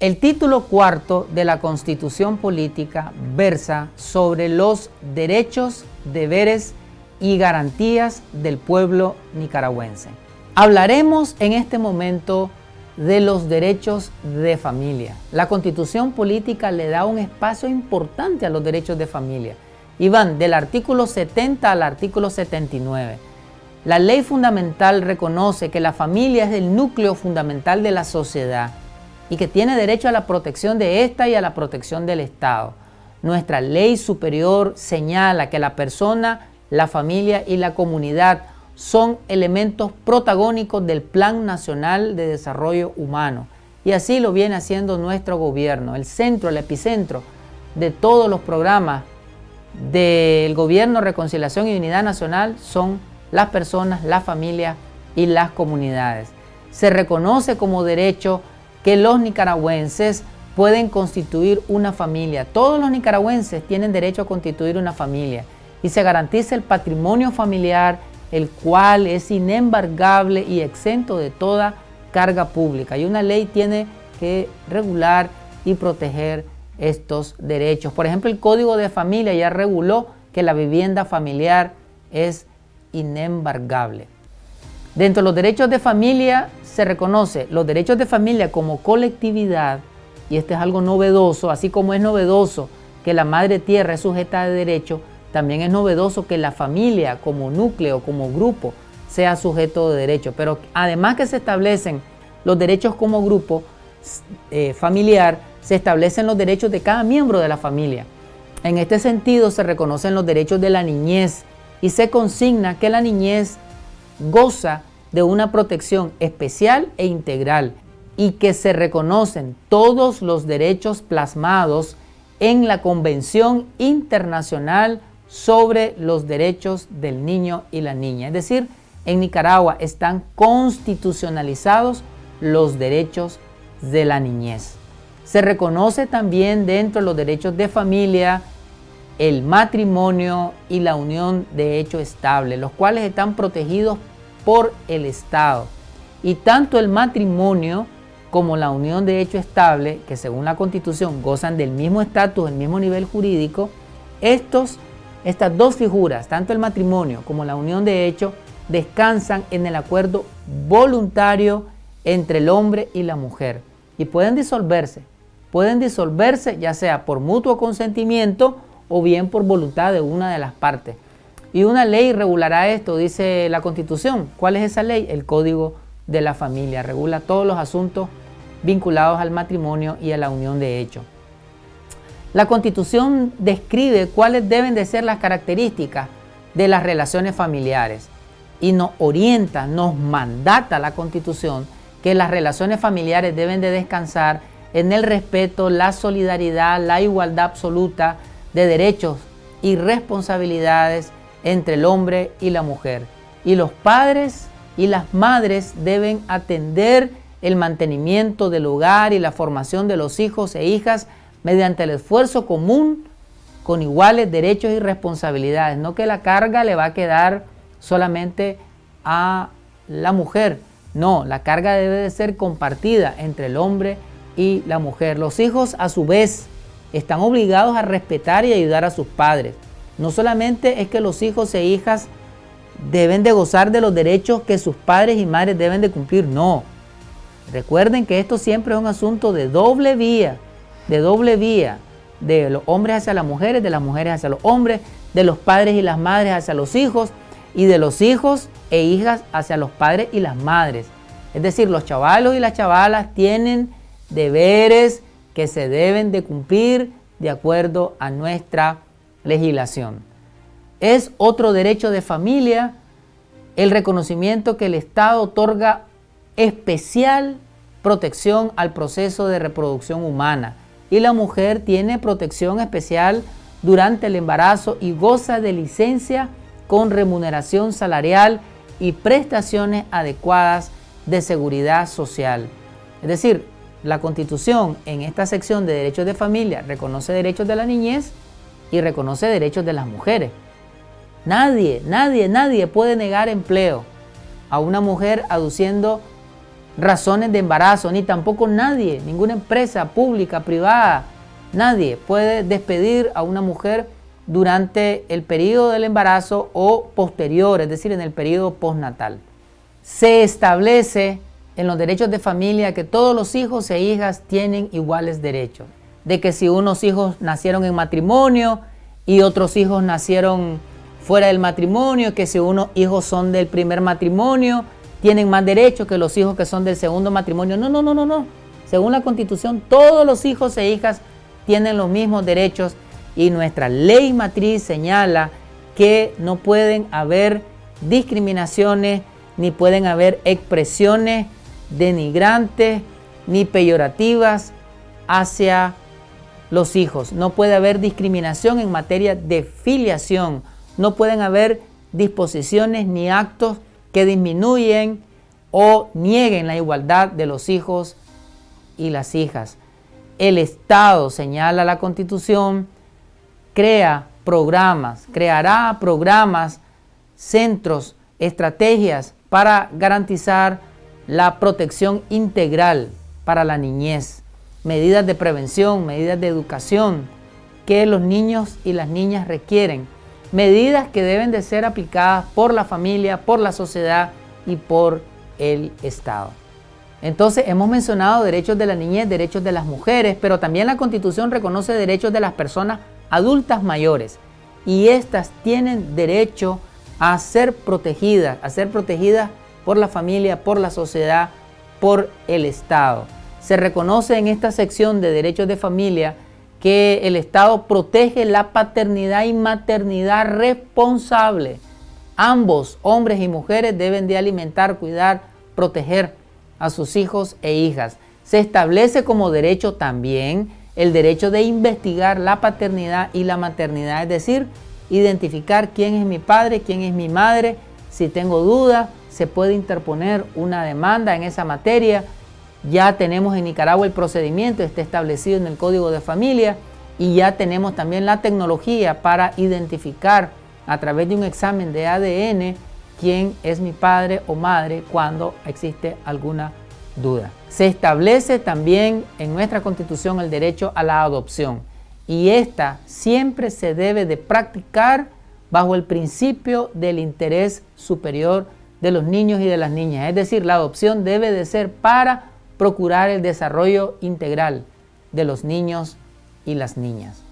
El título cuarto de la Constitución Política versa sobre los derechos, deberes y garantías del pueblo nicaragüense. Hablaremos en este momento de los derechos de familia. La Constitución Política le da un espacio importante a los derechos de familia y van del artículo 70 al artículo 79. La ley fundamental reconoce que la familia es el núcleo fundamental de la sociedad y que tiene derecho a la protección de esta y a la protección del Estado. Nuestra ley superior señala que la persona, la familia y la comunidad son elementos protagónicos del Plan Nacional de Desarrollo Humano. Y así lo viene haciendo nuestro gobierno, el centro, el epicentro de todos los programas del gobierno, reconciliación y unidad nacional son las personas, la familia y las comunidades. Se reconoce como derecho que los nicaragüenses pueden constituir una familia. Todos los nicaragüenses tienen derecho a constituir una familia y se garantiza el patrimonio familiar, el cual es inembargable y exento de toda carga pública. Y una ley tiene que regular y proteger estos derechos. Por ejemplo, el Código de Familia ya reguló que la vivienda familiar es inembargable. Dentro de los derechos de familia se reconoce los derechos de familia como colectividad, y este es algo novedoso, así como es novedoso que la madre tierra es sujeta de derecho, también es novedoso que la familia como núcleo, como grupo, sea sujeto de derecho. Pero además que se establecen los derechos como grupo eh, familiar, se establecen los derechos de cada miembro de la familia. En este sentido se reconocen los derechos de la niñez y se consigna que la niñez goza de una protección especial e integral y que se reconocen todos los derechos plasmados en la Convención Internacional sobre los Derechos del Niño y la Niña. Es decir, en Nicaragua están constitucionalizados los derechos de la niñez. Se reconoce también dentro de los derechos de familia el matrimonio y la unión de hecho estable, los cuales están protegidos por el Estado. Y tanto el matrimonio como la unión de hecho estable, que según la Constitución gozan del mismo estatus, el mismo nivel jurídico, estos, estas dos figuras, tanto el matrimonio como la unión de hecho, descansan en el acuerdo voluntario entre el hombre y la mujer y pueden disolverse. Pueden disolverse ya sea por mutuo consentimiento o bien por voluntad de una de las partes. Y una ley regulará esto, dice la Constitución. ¿Cuál es esa ley? El Código de la Familia. Regula todos los asuntos vinculados al matrimonio y a la unión de hecho. La Constitución describe cuáles deben de ser las características de las relaciones familiares y nos orienta, nos mandata la Constitución que las relaciones familiares deben de descansar en el respeto, la solidaridad, la igualdad absoluta de derechos y responsabilidades entre el hombre y la mujer. Y los padres y las madres deben atender el mantenimiento del hogar y la formación de los hijos e hijas mediante el esfuerzo común con iguales derechos y responsabilidades. No que la carga le va a quedar solamente a la mujer. No, la carga debe de ser compartida entre el hombre y la mujer. Los hijos a su vez están obligados a respetar y ayudar a sus padres. No solamente es que los hijos e hijas deben de gozar de los derechos que sus padres y madres deben de cumplir, no. Recuerden que esto siempre es un asunto de doble vía, de doble vía, de los hombres hacia las mujeres, de las mujeres hacia los hombres, de los padres y las madres hacia los hijos y de los hijos e hijas hacia los padres y las madres. Es decir, los chavalos y las chavalas tienen deberes que se deben de cumplir de acuerdo a nuestra legislación. Es otro derecho de familia el reconocimiento que el Estado otorga especial protección al proceso de reproducción humana y la mujer tiene protección especial durante el embarazo y goza de licencia con remuneración salarial y prestaciones adecuadas de seguridad social. Es decir, la Constitución en esta sección de derechos de familia reconoce derechos de la niñez y reconoce derechos de las mujeres. Nadie, nadie, nadie puede negar empleo a una mujer aduciendo razones de embarazo, ni tampoco nadie, ninguna empresa pública, privada, nadie puede despedir a una mujer durante el periodo del embarazo o posterior, es decir, en el periodo postnatal. Se establece en los derechos de familia que todos los hijos e hijas tienen iguales derechos. De que si unos hijos nacieron en matrimonio y otros hijos nacieron fuera del matrimonio, que si unos hijos son del primer matrimonio, tienen más derechos que los hijos que son del segundo matrimonio. No, no, no, no, no. Según la Constitución, todos los hijos e hijas tienen los mismos derechos y nuestra ley matriz señala que no pueden haber discriminaciones ni pueden haber expresiones denigrantes ni peyorativas hacia los hijos. No puede haber discriminación en materia de filiación. No pueden haber disposiciones ni actos que disminuyen o nieguen la igualdad de los hijos y las hijas. El Estado, señala la Constitución, crea programas, creará programas, centros, estrategias para garantizar la protección integral para la niñez, medidas de prevención, medidas de educación que los niños y las niñas requieren medidas que deben de ser aplicadas por la familia, por la sociedad y por el Estado. Entonces hemos mencionado derechos de la niñez, derechos de las mujeres, pero también la Constitución reconoce derechos de las personas adultas mayores y estas tienen derecho a ser protegidas, a ser protegidas por la familia, por la sociedad, por el Estado. Se reconoce en esta sección de derechos de familia que el Estado protege la paternidad y maternidad responsable. Ambos, hombres y mujeres, deben de alimentar, cuidar, proteger a sus hijos e hijas. Se establece como derecho también el derecho de investigar la paternidad y la maternidad, es decir, identificar quién es mi padre, quién es mi madre. Si tengo duda, se puede interponer una demanda en esa materia ya tenemos en Nicaragua el procedimiento, está establecido en el Código de Familia y ya tenemos también la tecnología para identificar a través de un examen de ADN quién es mi padre o madre cuando existe alguna duda. Se establece también en nuestra Constitución el derecho a la adopción y esta siempre se debe de practicar bajo el principio del interés superior de los niños y de las niñas. Es decir, la adopción debe de ser para procurar el desarrollo integral de los niños y las niñas.